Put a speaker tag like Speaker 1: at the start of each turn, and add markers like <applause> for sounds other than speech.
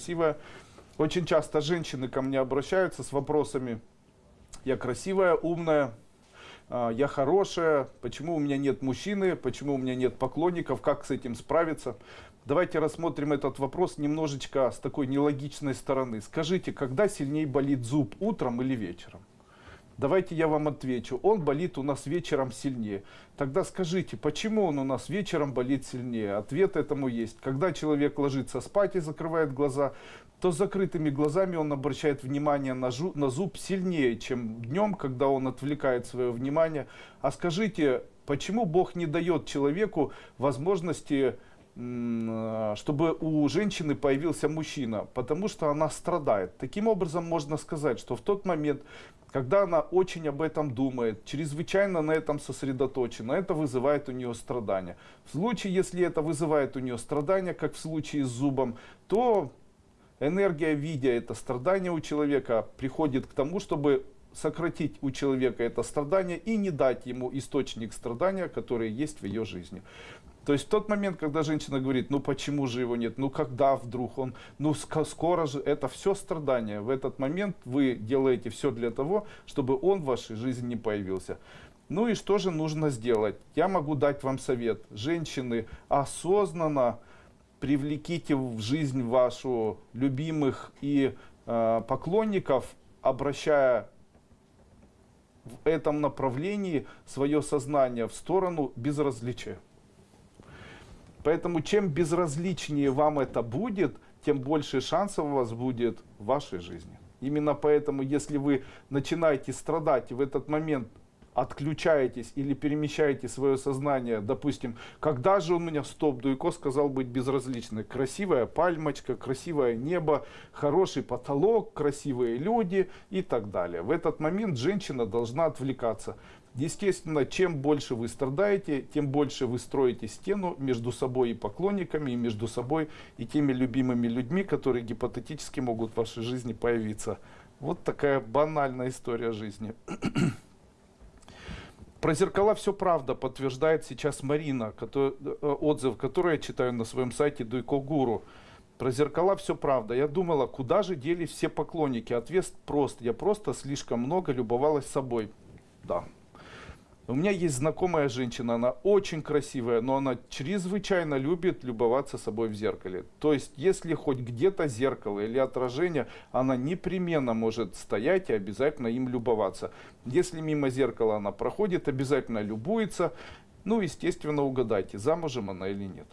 Speaker 1: красивая. Очень часто женщины ко мне обращаются с вопросами, я красивая, умная, а, я хорошая, почему у меня нет мужчины, почему у меня нет поклонников, как с этим справиться. Давайте рассмотрим этот вопрос немножечко с такой нелогичной стороны. Скажите, когда сильнее болит зуб, утром или вечером? Давайте я вам отвечу. Он болит у нас вечером сильнее. Тогда скажите, почему он у нас вечером болит сильнее? Ответ этому есть. Когда человек ложится спать и закрывает глаза, то с закрытыми глазами он обращает внимание на, жу, на зуб сильнее, чем днем, когда он отвлекает свое внимание. А скажите, почему Бог не дает человеку возможности чтобы у женщины появился мужчина, потому что она страдает. Таким образом можно сказать, что в тот момент, когда она очень об этом думает, чрезвычайно на этом сосредоточена, это вызывает у нее страдания. В случае, если это вызывает у нее страдания, как в случае с зубом, то энергия, видя это страдание у человека, приходит к тому, чтобы сократить у человека это страдание и не дать ему источник страдания, который есть в ее жизни. То есть тот момент, когда женщина говорит, ну почему же его нет, ну когда вдруг он, ну скоро же, это все страдания. В этот момент вы делаете все для того, чтобы он в вашей жизни не появился. Ну и что же нужно сделать? Я могу дать вам совет. Женщины, осознанно привлеките в жизнь вашу любимых и э, поклонников, обращая в этом направлении свое сознание в сторону безразличия. Поэтому чем безразличнее вам это будет, тем больше шансов у вас будет в вашей жизни. Именно поэтому, если вы начинаете страдать и в этот момент отключаетесь или перемещаете свое сознание, допустим, когда же у меня стоп, Дуйко сказал быть безразличным. Красивая пальмочка, красивое небо, хороший потолок, красивые люди и так далее. В этот момент женщина должна отвлекаться. Естественно, чем больше вы страдаете, тем больше вы строите стену между собой и поклонниками, и между собой и теми любимыми людьми, которые гипотетически могут в вашей жизни появиться. Вот такая банальная история жизни. <clears throat> Про зеркала все правда, подтверждает сейчас Марина, который, э, отзыв, который я читаю на своем сайте Дуйко Гуру. Про зеркала все правда. Я думала, куда же делись все поклонники? Ответ прост. Я просто слишком много любовалась собой. Да, у меня есть знакомая женщина, она очень красивая, но она чрезвычайно любит любоваться собой в зеркале. То есть, если хоть где-то зеркало или отражение, она непременно может стоять и обязательно им любоваться. Если мимо зеркала она проходит, обязательно любуется. Ну, естественно, угадайте, замужем она или нет.